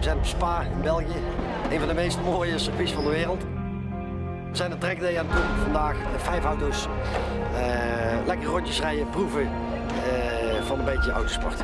We zijn op Spa in België, een van de meest mooie circuits van de wereld. We zijn een trackday aan het doen vandaag, vijf auto's. Uh, lekker rondjes rijden, proeven uh, van een beetje autosport.